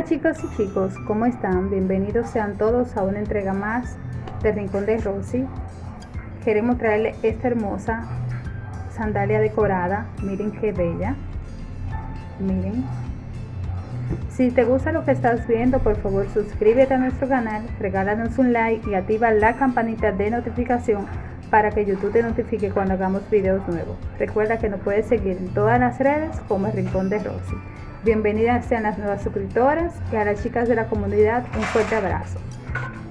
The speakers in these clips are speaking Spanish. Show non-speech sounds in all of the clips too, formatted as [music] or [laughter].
Hola chicos y chicos, ¿cómo están? Bienvenidos sean todos a una entrega más de Rincón de Rosy. Queremos traerle esta hermosa sandalia decorada. Miren qué bella. Miren. Si te gusta lo que estás viendo, por favor suscríbete a nuestro canal, regálanos un like y activa la campanita de notificación para que YouTube te notifique cuando hagamos videos nuevos. Recuerda que nos puedes seguir en todas las redes como el Rincón de Rosy. Bienvenidas sean las nuevas suscriptoras y a las chicas de la comunidad un fuerte abrazo.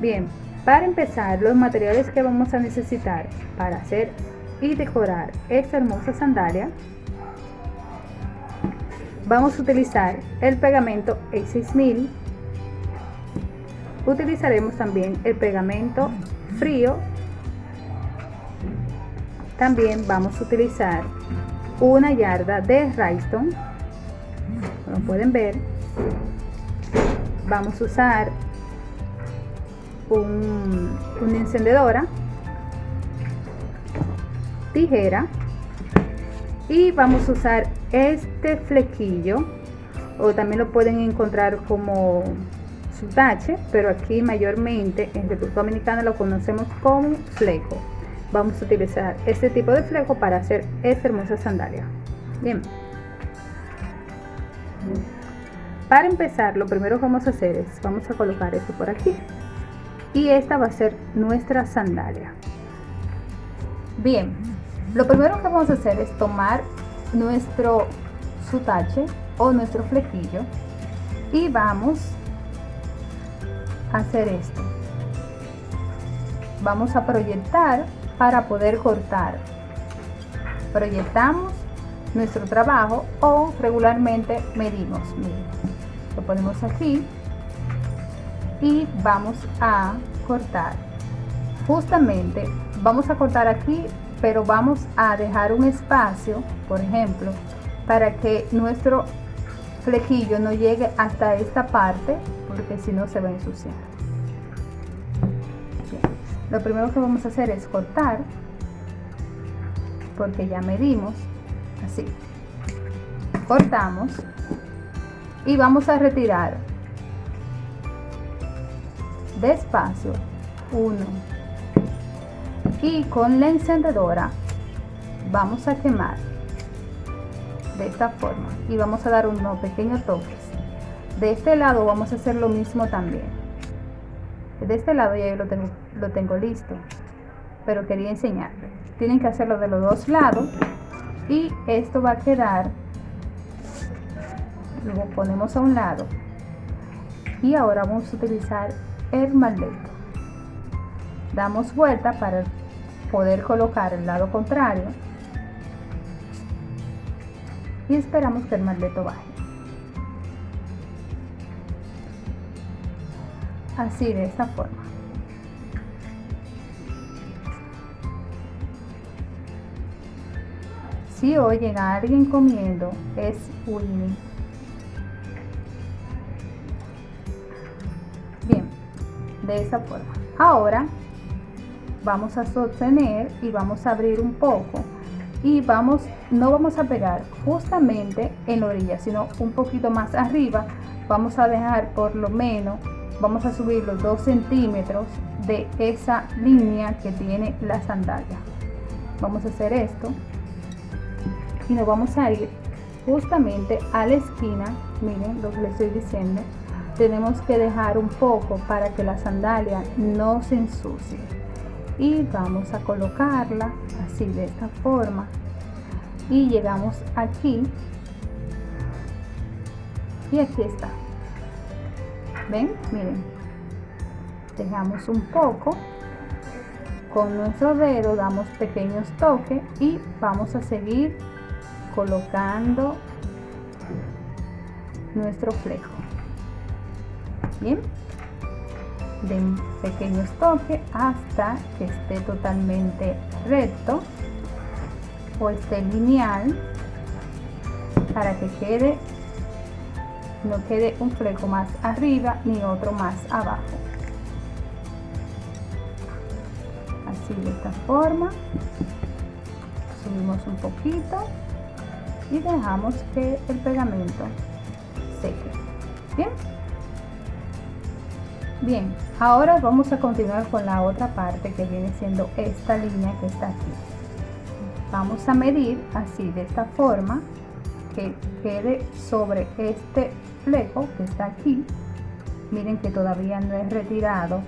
Bien, para empezar los materiales que vamos a necesitar para hacer y decorar esta hermosa sandalia vamos a utilizar el pegamento A6000 utilizaremos también el pegamento frío. También vamos a utilizar una yarda de como pueden ver vamos a usar un, una encendedora tijera y vamos a usar este flequillo o también lo pueden encontrar como su tache pero aquí mayormente en República Dominicana lo conocemos como fleco. Vamos a utilizar este tipo de fleco para hacer esta hermosa sandalia. Bien para empezar, lo primero que vamos a hacer es, vamos a colocar esto por aquí. Y esta va a ser nuestra sandalia. Bien, lo primero que vamos a hacer es tomar nuestro sutache o nuestro flequillo y vamos a hacer esto. Vamos a proyectar para poder cortar. Proyectamos nuestro trabajo o regularmente medimos. lo ponemos aquí y vamos a cortar. Justamente vamos a cortar aquí, pero vamos a dejar un espacio, por ejemplo, para que nuestro flequillo no llegue hasta esta parte, porque si no se va a ensuciar. Lo primero que vamos a hacer es cortar, porque ya medimos así. Cortamos y vamos a retirar. Despacio. Uno. Y con la encendedora vamos a quemar de esta forma y vamos a dar unos pequeños toques. De este lado vamos a hacer lo mismo también. De este lado ya yo lo tengo, lo tengo listo pero quería enseñarle. Tienen que hacerlo de los dos lados y esto va a quedar lo ponemos a un lado. Y ahora vamos a utilizar el malleto damos vuelta para poder colocar el lado contrario. Y esperamos que el malleto baje. Así de esta forma si oyen a alguien comiendo, es Winnie. Bien, de esa forma. Ahora vamos a sostener y vamos a abrir un poco y vamos, no vamos a pegar justamente en la orilla, sino un poquito más arriba. Vamos a dejar por lo menos, vamos a subir los 2 centímetros de esa línea que tiene la sandalia. Vamos a hacer esto y nos vamos a ir justamente a la esquina. Miren lo que les estoy diciendo. Tenemos que dejar un poco para que la sandalia no se ensucie. Y vamos a colocarla así de esta forma. Y llegamos aquí. Y aquí está. Ven miren. Dejamos un poco. Con nuestro dedo damos pequeños toques y vamos a seguir colocando nuestro flejo. Bien. De pequeños toques hasta que esté totalmente recto o esté lineal para que quede no quede un fleco más arriba ni otro más abajo. Así de esta forma. Subimos un poquito y dejamos que el pegamento seque bien Bien, ahora vamos a continuar con la otra parte que viene siendo esta línea que está aquí. Vamos a medir así de esta forma que quede sobre este fleco que está aquí. Miren que todavía no he retirado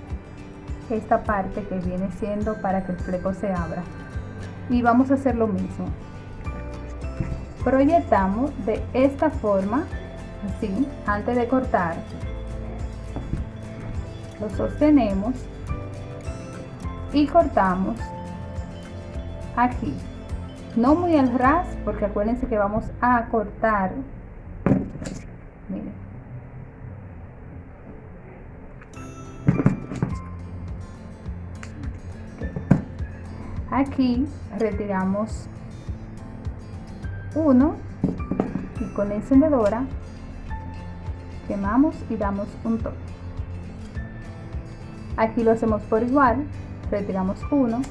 esta parte que viene siendo para que el fleco se abra. Y vamos a hacer lo mismo. Proyectamos de esta forma, así, antes de cortar. Lo sostenemos y cortamos aquí. No muy al ras porque acuérdense que vamos a cortar. Miren. Aquí retiramos uno y con la encendedora quemamos y damos un toque Aquí lo hacemos por igual, retiramos uno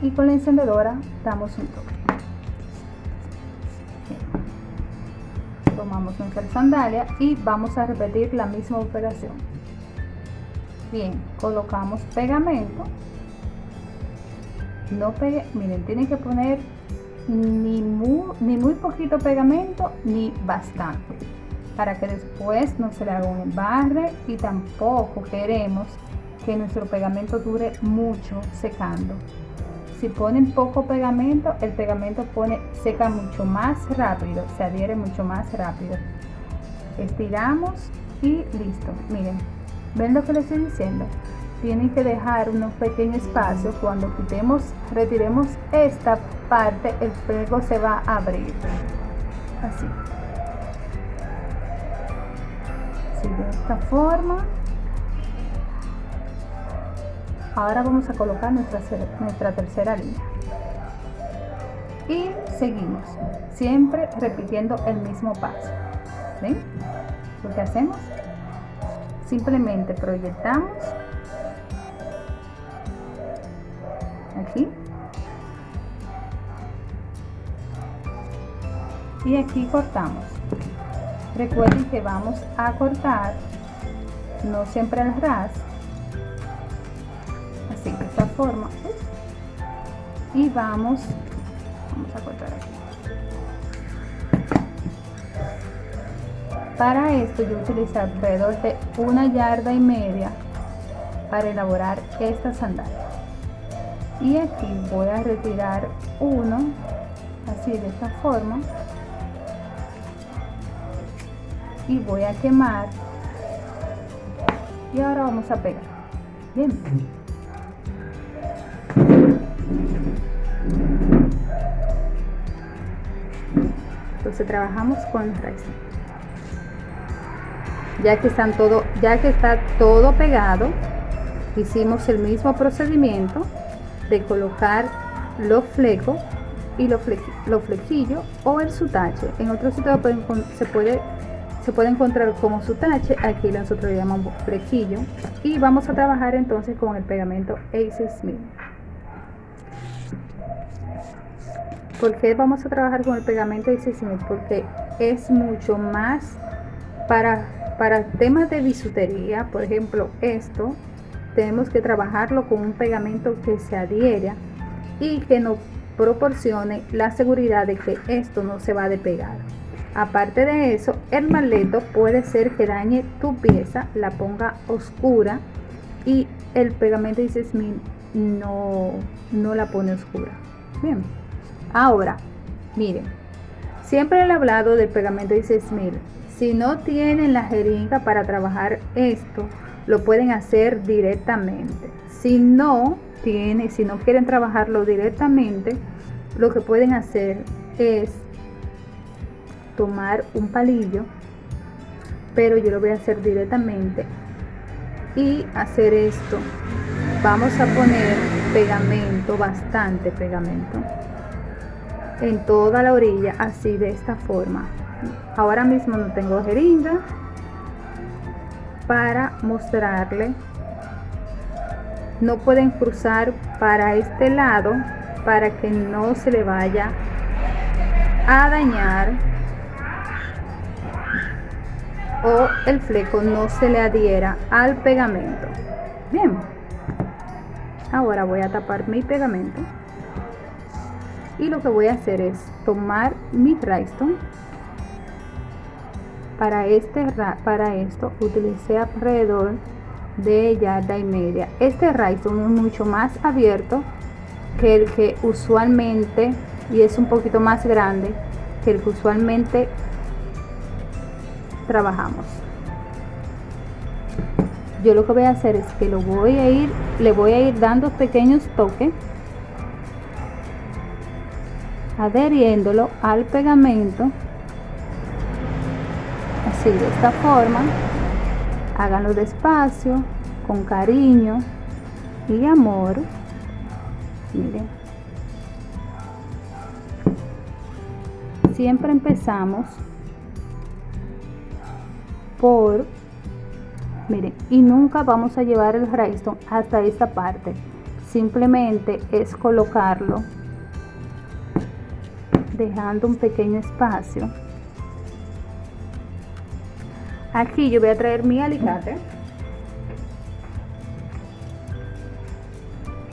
y con la encendedora damos un toque. Tomamos nuestra sandalia y vamos a repetir la misma operación. Bien, colocamos pegamento. No pegue, miren, tienen que poner ni muy, ni muy poquito pegamento ni bastante para que después no se le haga un embarre y tampoco queremos que nuestro pegamento dure mucho secando. Si ponen poco pegamento, el pegamento pone, seca mucho más rápido, se adhiere mucho más rápido. Estiramos y listo. Miren, ¿ven lo que les estoy diciendo? Tienen que dejar unos pequeños espacios. Cuando quitemos, retiremos esta parte, el fuego se va a abrir. Así. de esta forma ahora vamos a colocar nuestra, nuestra tercera línea y seguimos siempre repitiendo el mismo paso ¿ven? lo que hacemos simplemente proyectamos y aquí cortamos. Recuerden que vamos a cortar no siempre al ras así de esta forma y vamos vamos a cortar aquí. Para esto yo utilizo alrededor de una yarda y media para elaborar esta sandalia. Y aquí voy a retirar uno así de esta forma y voy a quemar. Y ahora vamos a pegar. Bien. Entonces trabajamos con resto ya que están todo ya que está todo pegado hicimos el mismo procedimiento de colocar los flecos y los, flequillos o el sutache. En otro sitio se puede se puede encontrar como su tache, aquí nosotros le llamamos flequillo y vamos a trabajar entonces con el pegamento Ace Smith. ¿Por qué vamos a trabajar con el pegamento Ace Smith? Porque es mucho más para, para temas de bisutería, por ejemplo esto, tenemos que trabajarlo con un pegamento que se adhiera y que nos proporcione la seguridad de que esto no se va a despegar. Aparte de eso, el maleto puede ser que dañe tu pieza, la ponga oscura y el pegamento dice Smith no, no la pone oscura. Bien, ahora, miren, siempre he hablado del pegamento dice Smith. Si no tienen la jeringa para trabajar esto, lo pueden hacer directamente. Si no tienen, si no quieren trabajarlo directamente, lo que pueden hacer es tomar un palillo, pero yo lo voy a hacer directamente y hacer esto. Vamos a poner pegamento, bastante pegamento, en toda la orilla, así de esta forma. Ahora mismo no tengo jeringa para mostrarle. No pueden cruzar para este lado para que no se le vaya a dañar o el fleco no se le adhiera al pegamento. Bien. Ahora voy a tapar mi pegamento. Y lo que voy a hacer es tomar mi rhinestone. Para este para esto utilicé alrededor de yarda y media. Este rhinestone es mucho más abierto que el que usualmente y es un poquito más grande que el que usualmente trabajamos. Yo lo que voy a hacer es que lo voy a ir le voy a ir dando pequeños toques adheriéndolo al pegamento así de esta forma. Háganlo despacio con cariño y amor. Miren. Siempre empezamos por miren y nunca vamos a llevar el rhinestone hasta esta parte. Simplemente es colocarlo dejando un pequeño espacio. Aquí yo voy a traer mi alicate.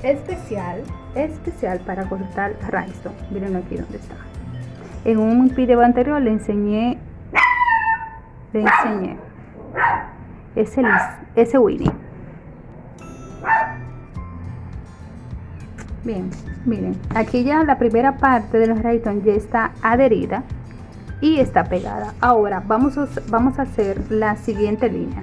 Especial especial para cortar rhinestone miren aquí donde está. En un video anterior le enseñé le enseñé. Ese, ese Winnie bien miren aquí ya la primera parte de los rayton ya está adherida y está pegada. Ahora vamos a, vamos a hacer la siguiente línea.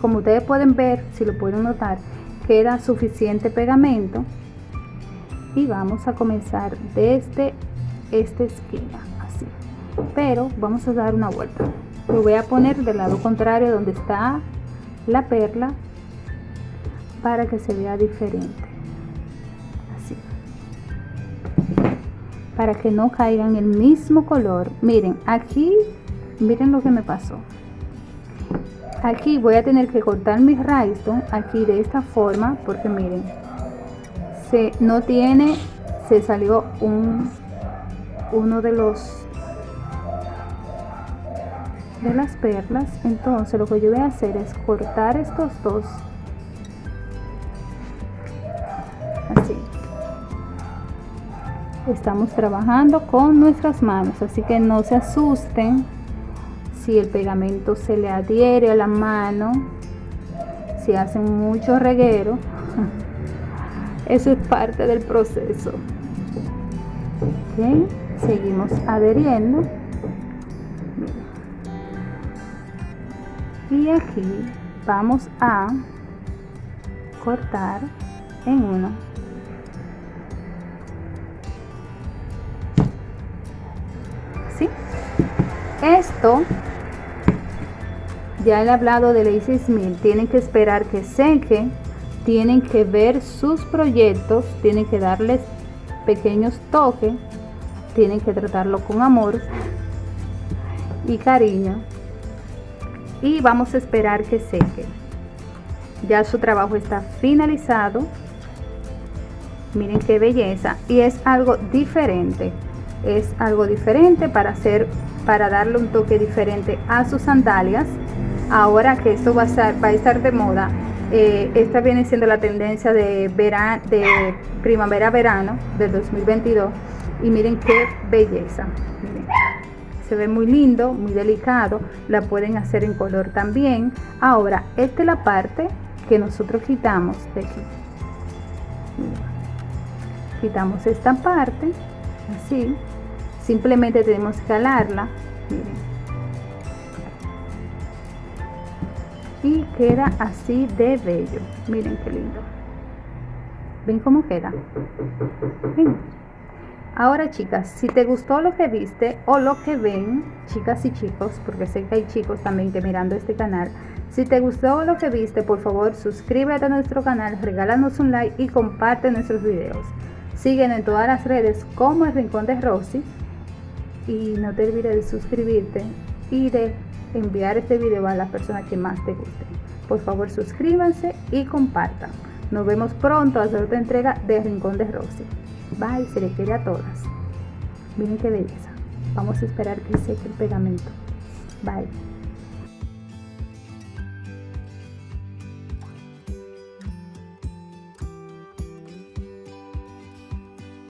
Como ustedes pueden ver si lo pueden notar queda suficiente pegamento y vamos a comenzar desde esta esquina pero vamos a dar una vuelta. Lo voy a poner del lado contrario donde está la perla para que se vea diferente. Para que no caigan el mismo color. Miren aquí miren lo que me pasó. Aquí voy a tener que cortar mi rhinestone aquí de esta forma porque miren se no tiene se salió un uno de los de las perlas. Entonces lo que yo voy a hacer es cortar estos dos. Así. Estamos trabajando con nuestras manos así que no se asusten si el pegamento se le adhiere a la mano si hacen mucho reguero. [laughs] Eso es parte del proceso. Seguimos adheriendo y aquí vamos a cortar en uno. Esto, ya he hablado de Lazy Smith, tienen que esperar que seque, tienen que ver sus proyectos, tienen que darles pequeños toques, tienen que tratarlo con amor y cariño y vamos a esperar que seque. Ya su trabajo está finalizado. Miren qué belleza y es algo diferente. Es algo diferente para hacer para darle un toque diferente a sus sandalias. Ahora que esto va a estar, va a estar de moda, eh, esta viene siendo la tendencia de, verano, de primavera-verano del 2022. Y miren qué belleza. Se ve muy lindo, muy delicado. La pueden hacer en color también. Ahora, esta es la parte que nosotros quitamos de aquí. Quitamos esta parte, así simplemente tenemos que calarla y queda así de bello miren qué lindo ven cómo queda ahora chicas si te gustó lo que viste o lo que ven chicas y chicos porque sé que hay chicos también que mirando este canal si te gustó lo que viste por favor suscríbete a nuestro canal regálanos un like y comparte nuestros videos siguen en todas las redes como el rincón de Rosy y no te olvides de suscribirte y de enviar este video a las personas que más te gusten. Por favor suscríbanse y compartan. Nos vemos pronto a hacer otra entrega de Rincón de Rosy. Bye, se le quiere a todas. Miren qué belleza. Vamos a esperar que seque el pegamento. Bye.